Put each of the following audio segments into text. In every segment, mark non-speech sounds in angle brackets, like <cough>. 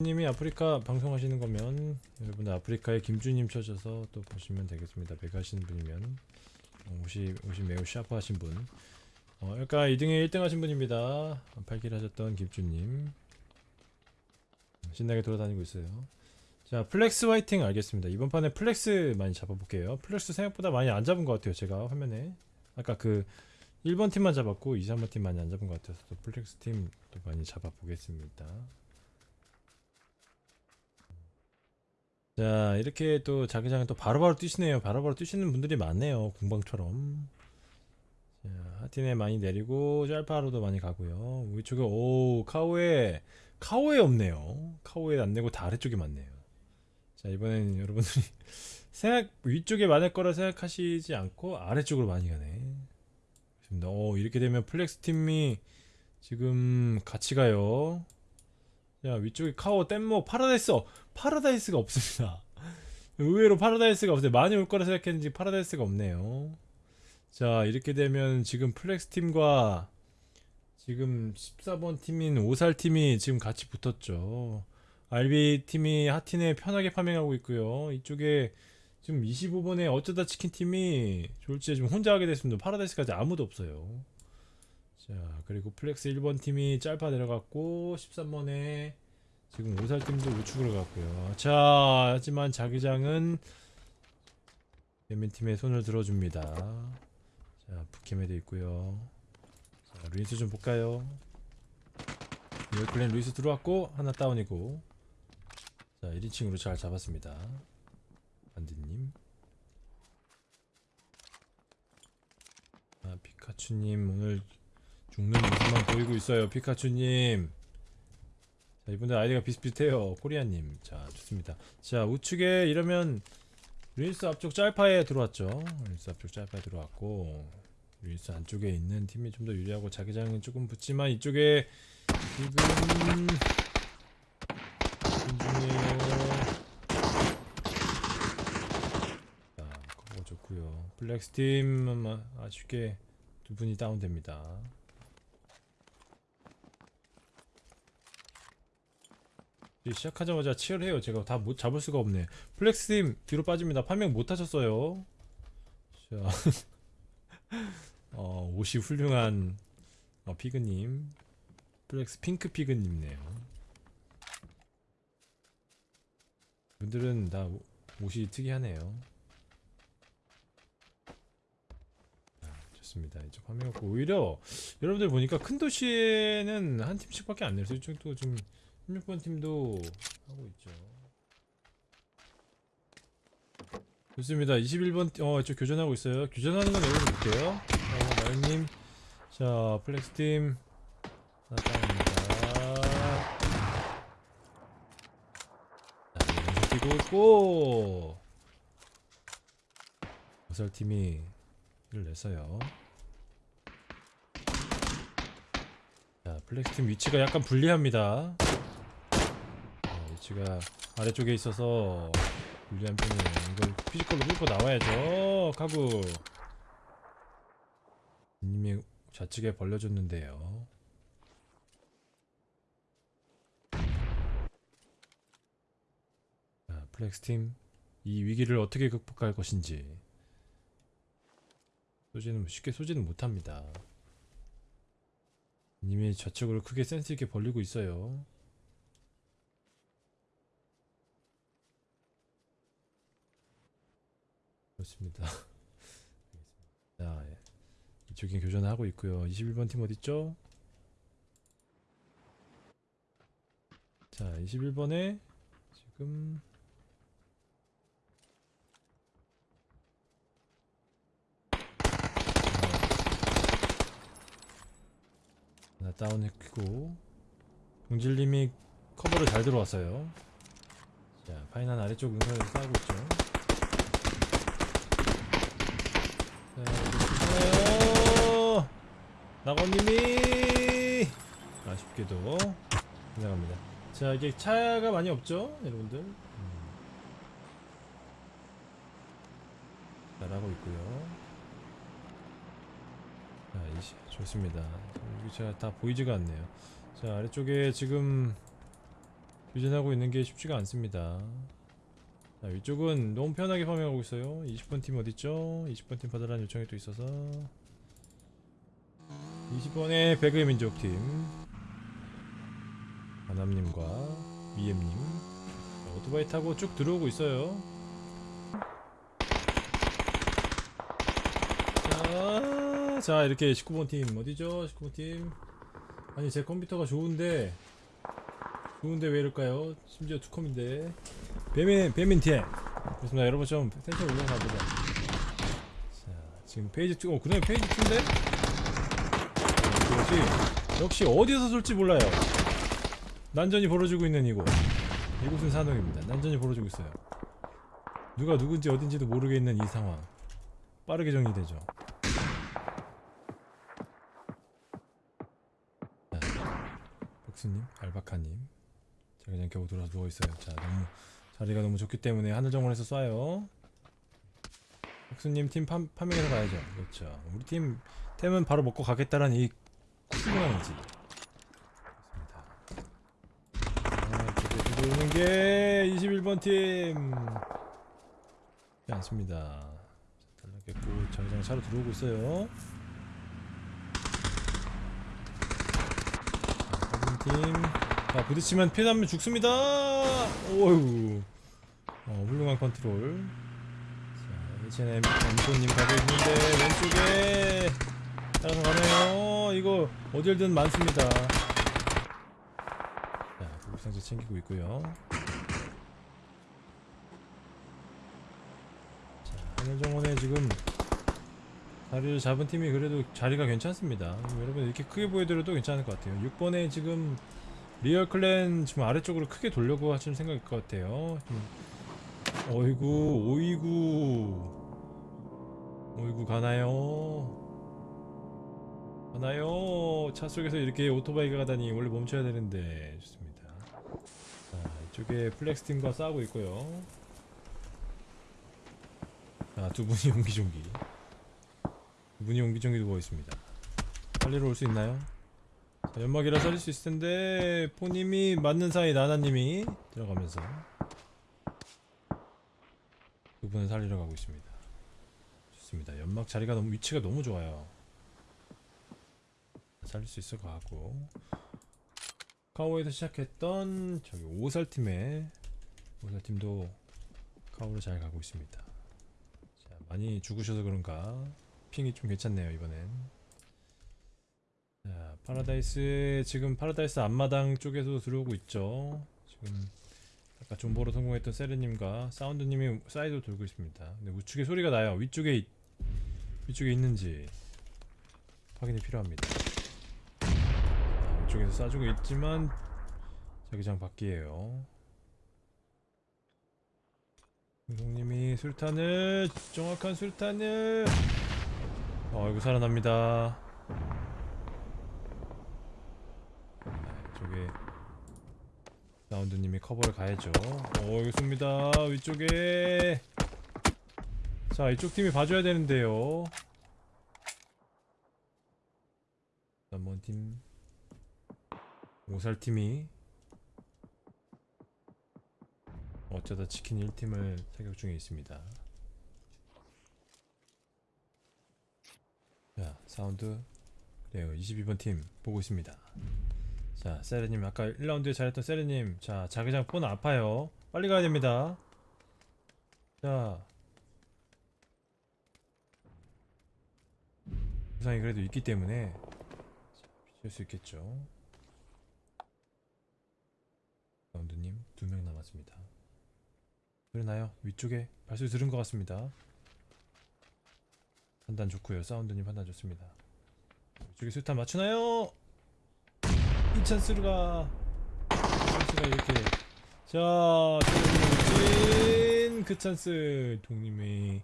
님이 아프리카 방송하시는 거면 여러분들 아프리카의 김주님 치셔서 또 보시면 되겠습니다. 하시는 분이면 어, 옷이 옷이 매우 샤프하신 분. 어, 그러니까 2등에 1등 하신 분입니다. 8킬 하셨던 김주님 신나게 돌아다니고 있어요. 자 플렉스 화이팅 알겠습니다. 이번 판에 플렉스 많이 잡아볼게요. 플렉스 생각보다 많이 안 잡은 것 같아요. 제가 화면에 아까 그 1번 팀만 잡았고 2, 3번 팀 많이 안 잡은 것 같아서 또 플렉스 팀 또 많이 잡아보겠습니다. 자 이렇게 또 자기장에 또 바로바로 뛰시네요. 바로바로 뛰시는 분들이 많네요 공방처럼. 자 하틴에 많이 내리고 짤파로도 많이 가고요. 위쪽에 오 카오에 카오에 없네요. 카오에 안 내고 다 아래쪽에 많네요. 자 이번엔 여러분들이 <laughs> 생각 위쪽에 많을 거라 생각하시지 않고 아래쪽으로 많이 가네. 오 이렇게 되면 플렉스 팀이 지금 같이 가요 자 위쪽에 카오 뗏목 파라다이스 어, 파라다이스가 없습니다. <laughs> 의외로 파라다이스가 없어요. 많이 올 거라 생각했는지 파라다이스가 없네요. 자 이렇게 되면 지금 플렉스 팀과 지금 14번 팀인 오살 팀이 지금 같이 붙었죠. RB 팀이 하틴에 편하게 파밍하고 있고요. 이쪽에 지금 25번에 어쩌다 치킨 팀이 졸지에 지금 혼자 하게 됐습니다. 파라다이스까지 아무도 없어요 자 그리고 플렉스 1번 팀이 짤파 내려갔고 13번에 지금 오살 팀도 우측으로 갔고요. 자 하지만 자기장은 예민 팀의 손을 들어줍니다. 자 북캠에도 있고요. 자 루이스 좀 볼까요? 리얼클랜 루이스 들어왔고 하나 다운이고. 자 1인칭으로 잘 잡았습니다. 반디님. 아 피카츄님 오늘 죽는 모습만 보이고 있어요 피카츄님. 자 이분들 아이디가 비슷비슷해요 코리아님. 자 좋습니다. 자 우측에 이러면 루인스 앞쪽 짤파에 들어왔죠. 루인스 앞쪽 짤파에 들어왔고 루인스 안쪽에 있는 팀이 좀 더 유리하고 자기장은 조금 붙지만 이쪽에 지금 중이에요 자 그거 좋고요. 플렉스 팀 아쉽게 두 분이 다운됩니다 이제 시작하자마자 치열해요. 제가 다 못 잡을 수가 없네. 플렉스팀 뒤로 빠집니다. 판명 못 하셨어요. 자, <laughs> 어, 옷이 훌륭한 어, 피그님, 플렉스 핑크 피그님네요. 분들은 다 오- 옷이 특이하네요. 아, 좋습니다. 이쪽 화면 없고 오히려 여러분들 보니까 큰 도시에는 한 팀씩 밖에 안 내서 이쪽도 좀 16번 팀도 하고 있죠. 좋습니다. 21번 어 이쪽 교전하고 있어요. 교전하는 건 여기서 볼게요. 어 마을님, 자 플렉스 팀 나타납니다. 자 뛰고 있고 어설 팀이 를 냈어요. 자 플렉스 팀 위치가 약간 불리합니다. 어, 위치가 아래쪽에 있어서 불리한 편이에요. 이걸 피지컬로 뚫고 나와야죠. 카구. 님이 좌측에 벌려줬는데요. 자, 플렉스 팀. 이 위기를 어떻게 극복할 것인지. 소지는 쉽게 소지는 못합니다. 님이 좌측으로 크게 센스 있게 벌리고 있어요. 그렇습니다. <laughs> 자, 예. 이쪽에 교전을 하고 있고요. 21번 팀 어딨죠? 자, 21번에 지금 하나 다운했고 동질님이 커버를 잘 들어왔어요. 자, 파이난 아래쪽 응선에서 싸우고 있죠. 자, 낙원님이 아쉽게도 지나갑니다. 자, 이게 차가 많이 없죠, 여러분들. 음. 잘하고 있고요. 좋습니다. 여기 다 보이지가 않네요. 자, 아래쪽에 지금 유지하고 있는 게 쉽지가 않습니다. 자, 위쪽은 너무 편하게 farming하고 있어요. 20번 팀 어딨죠? 20번 팀 받으라는 요청이 또 있어서 20번의 배그의 민족팀 하남님과 미엠님 자, 오토바이 타고 쭉 들어오고 있어요. 자, 자 이렇게 19번 팀. 어디죠? 19번 팀. 아니 제 컴퓨터가 좋은데 좋은데 왜 이럴까요? 심지어 투컴인데. 배민 배민 팀. 그렇습니다. 여러분 좀 텐션 올려가 보자. 자 지금 phase 2 어, 그냥 phase 2인데? 역시 역시 어디서 쏠지 몰라요. 난전이 벌어지고 있는 이곳. 이곳은 사녹입니다. 난전이 벌어지고 있어요. 누가 누군지 어딘지도 모르겠는 이 상황. 빠르게 정리되죠 복수님 알바카님. 자 그냥 겨우 들어와서 누워있어요. 자 너무 자리가 너무 좋기 때문에 하늘정원에서 쏴요. 복수님 팀 파, 파밍해서 가야죠. 그렇죠. 우리 팀 템은 바로 먹고 가겠다라는 이아 이쪽에 들어오는 게 21번 팀. 않습니다. 달라겠고 자기장 차로 들어오고 있어요 자, 팀 자, 부딪히면 피해나면 죽습니다. 오유. 어, 훌륭한 컨트롤. 자, H&M 엠소님 가고 있는데 왼쪽에 따라서 가네요. 이거 어딜든 많습니다. 자, 구급상자 챙기고 있고요. 자, 하늘정원에 지금 자리를 잡은 팀이 그래도 자리가 괜찮습니다. 여러분 이렇게 크게 보여드려도 괜찮을 것 같아요. 6번에 지금 리얼 clan 지금 아래쪽으로 크게 돌려고 하시는 생각일 것 같아요. 좀 어이구, 오이구, 오이구 가나요? 가나요? 차 속에서 이렇게 오토바이가 가다니 원래 멈춰야 되는데 좋습니다. 자, 이쪽에 플렉스 팀과 싸우고 있고요. 자, 두 분이 <laughs> 옹기종기. 두 분이 옹기종기 누워 있습니다. 살리러 올 수 있나요? 자, 연막이라 살릴 수 있을 텐데 포님이 맞는 사이 나나님이 들어가면서 두 분을 살리러 가고 있습니다. 좋습니다. 연막 자리가 너무 위치가 너무 좋아요. 살릴 수 있을 것 같고 카오에서 시작했던 저기 오살팀의 오살팀도 카오로 잘 가고 있습니다. 자, 많이 죽으셔서 그런가 ping이 좀 괜찮네요 이번엔. 자, 파라다이스 지금 파라다이스 앞마당 쪽에서 들어오고 있죠. 지금 아까 존버로 성공했던 세레님과 사운드님이 사이드로 돌고 있습니다. 근데 우측에 소리가 나요. 위쪽에 있- 위쪽에 있는지 확인이 필요합니다. 자, 위쪽에서 쏴주고 있지만 자기장 밖이에요. 공성님이 술탄을 정확한 술탄을 어이구 살아납니다. 이쪽에 라운드님이 커버를 가야죠. 어 이거 쏩니다. 위쪽에 자 이쪽 팀이 봐줘야 되는데요. 남번 팀 오살 팀이 어쩌다 치킨 1팀을 타격 중에 있습니다. 자 사운드. 그래요. 22번 팀 보고 있습니다. 자, 세레님 아까 1라운드에 잘했던 세레님. 자, 자기장 폰 아파요. 빨리 가야 됩니다. 자. 부상이 그래도 있기 때문에 비칠 수 있겠죠. 라운드님 두 명 남았습니다. 그러나요? 위쪽에 발소리 들은 것 같습니다 판단 좋고요. 사운드님 판단 좋습니다. 위쪽에 수탄 맞추나요? 이 찬스가 찬스가 이렇게. 자 동님 그 찬스. 동님이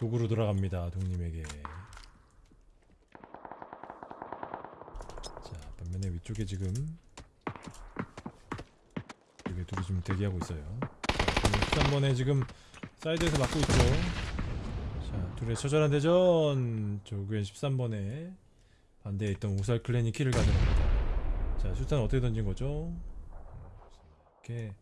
도구로 돌아갑니다. 동님에게. 자 반면에 위쪽에 지금 이게 둘이 지금 대기하고 있어요. 자, 한 번에 지금 사이드에서 막고 있죠. 자 둘의 처절한 대전 조그엔 13번에 반대에 있던 오살 클랜이 키를 가져갑니다. 자, 슈탄 어떻게 던진 거죠? 이렇게.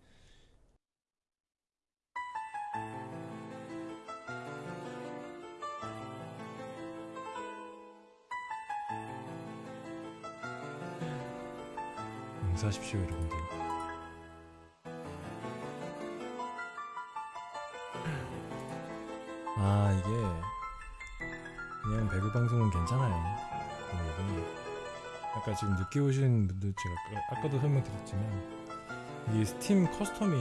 용서하십시오 여러분들 아 이게 그냥 배그 방송은 괜찮아요. 이게 아까 지금 늦게 오신 분들 제가 아까- 아까도 설명드렸지만 이 스팀 custom이